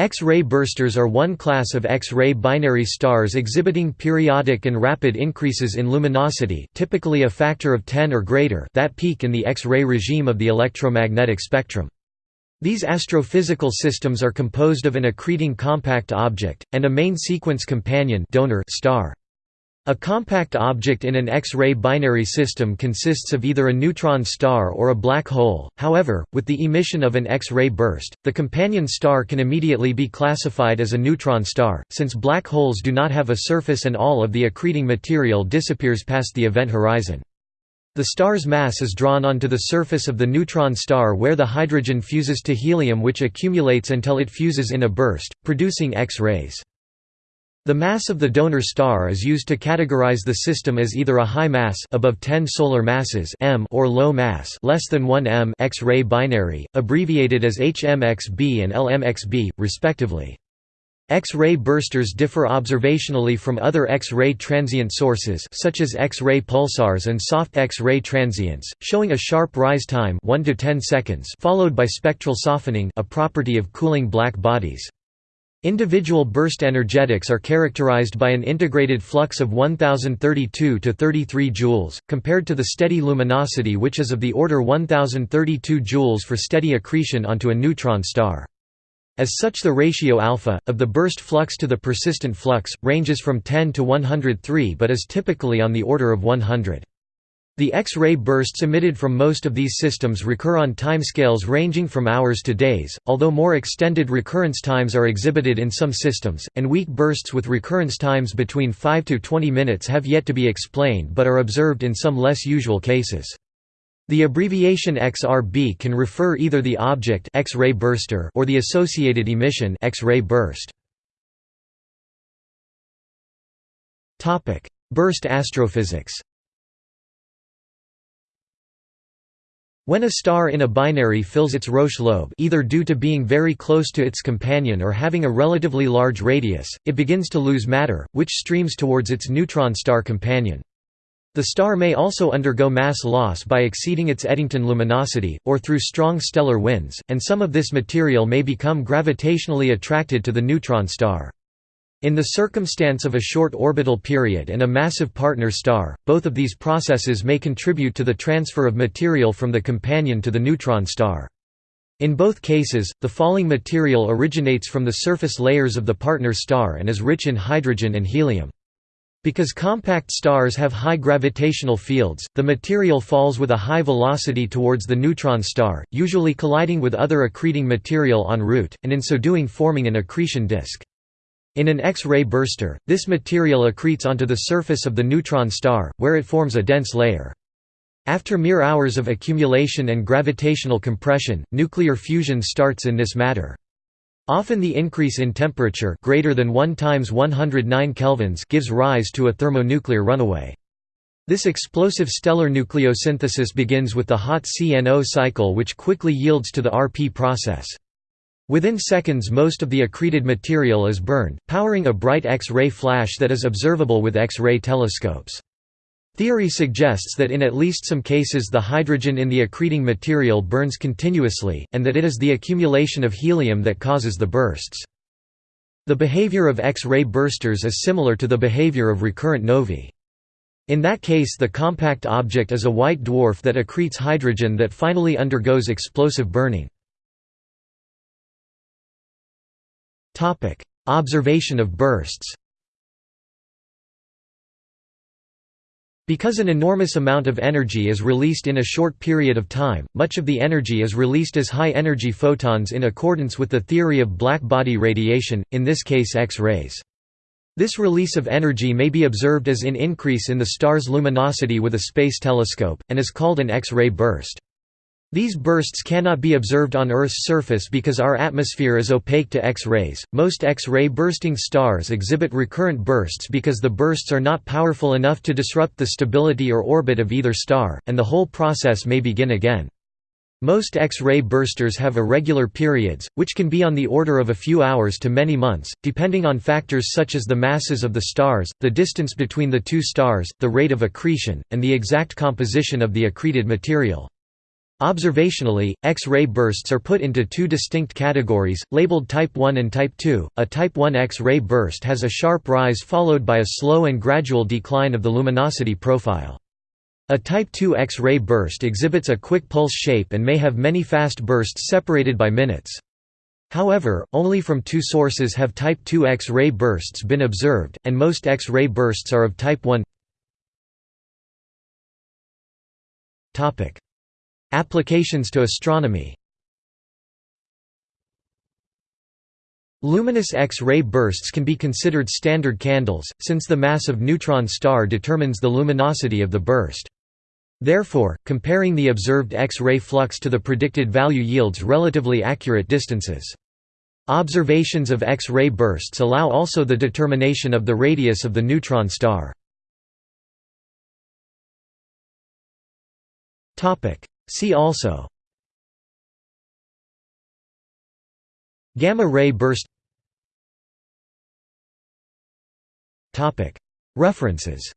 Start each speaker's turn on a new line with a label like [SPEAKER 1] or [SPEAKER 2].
[SPEAKER 1] X-ray bursters are one class of X-ray binary stars exhibiting periodic and rapid increases in luminosity typically a factor of 10 or greater that peak in the X-ray regime of the electromagnetic spectrum. These astrophysical systems are composed of an accreting compact object, and a main sequence companion donor star. A compact object in an X-ray binary system consists of either a neutron star or a black hole, however, with the emission of an X-ray burst, the companion star can immediately be classified as a neutron star, since black holes do not have a surface and all of the accreting material disappears past the event horizon. The star's mass is drawn onto the surface of the neutron star where the hydrogen fuses to helium which accumulates until it fuses in a burst, producing X-rays. The mass of the donor star is used to categorize the system as either a high mass above 10 solar masses m or low mass less than 1 m X-ray binary, abbreviated as HMXB and LMXB, respectively. X-ray bursters differ observationally from other X-ray transient sources such as X-ray pulsars and soft X-ray transients, showing a sharp rise time 1 to 10 seconds followed by spectral softening a property of cooling black bodies. Individual burst energetics are characterized by an integrated flux of 1032 to 33 joules, compared to the steady luminosity which is of the order 1032 joules for steady accretion onto a neutron star. As such the ratio alpha, of the burst flux to the persistent flux, ranges from 10 to 103 but is typically on the order of 100. The X-ray bursts emitted from most of these systems recur on timescales ranging from hours to days, although more extended recurrence times are exhibited in some systems, and weak bursts with recurrence times between 5 to 20 minutes have yet to be explained but are observed in some less usual cases. The abbreviation XRB can refer either the object X-ray burster or the associated emission X-ray burst. Burst astrophysics When a star in a binary fills its Roche lobe either due to being very close to its companion or having a relatively large radius, it begins to lose matter, which streams towards its neutron star companion. The star may also undergo mass loss by exceeding its Eddington luminosity, or through strong stellar winds, and some of this material may become gravitationally attracted to the neutron star. In the circumstance of a short orbital period and a massive partner star, both of these processes may contribute to the transfer of material from the companion to the neutron star. In both cases, the falling material originates from the surface layers of the partner star and is rich in hydrogen and helium. Because compact stars have high gravitational fields, the material falls with a high velocity towards the neutron star, usually colliding with other accreting material en route, and in so doing forming an accretion disk. In an X-ray burster, this material accretes onto the surface of the neutron star, where it forms a dense layer. After mere hours of accumulation and gravitational compression, nuclear fusion starts in this matter. Often the increase in temperature greater than 1 times 109 kelvins gives rise to a thermonuclear runaway. This explosive stellar nucleosynthesis begins with the hot CNO cycle which quickly yields to the RP process. Within seconds most of the accreted material is burned, powering a bright X-ray flash that is observable with X-ray telescopes. Theory suggests that in at least some cases the hydrogen in the accreting material burns continuously, and that it is the accumulation of helium that causes the bursts. The behavior of X-ray bursters is similar to the behavior of recurrent novae. In that case the compact object is a white dwarf that accretes hydrogen that finally undergoes explosive burning. Observation of bursts Because an enormous amount of energy is released in a short period of time, much of the energy is released as high-energy photons in accordance with the theory of black body radiation, in this case X-rays. This release of energy may be observed as an increase in the star's luminosity with a space telescope, and is called an X-ray burst. These bursts cannot be observed on Earth's surface because our atmosphere is opaque to X-rays. Most X-ray bursting stars exhibit recurrent bursts because the bursts are not powerful enough to disrupt the stability or orbit of either star, and the whole process may begin again. Most X-ray bursters have irregular periods, which can be on the order of a few hours to many months, depending on factors such as the masses of the stars, the distance between the two stars, the rate of accretion, and the exact composition of the accreted material. Observationally, X-ray bursts are put into two distinct categories, labeled Type 1 and Type 2. A Type 1 X-ray burst has a sharp rise followed by a slow and gradual decline of the luminosity profile. A Type 2 X-ray burst exhibits a quick pulse shape and may have many fast bursts separated by minutes. However, only from two sources have Type 2 X-ray bursts been observed, and most X-ray bursts are of Type 1 Applications to astronomy Luminous X-ray bursts can be considered standard candles, since the mass of neutron star determines the luminosity of the burst. Therefore, comparing the observed X-ray flux to the predicted value yields relatively accurate distances. Observations of X-ray bursts allow also the determination of the radius of the neutron star. See also Gamma ray burst References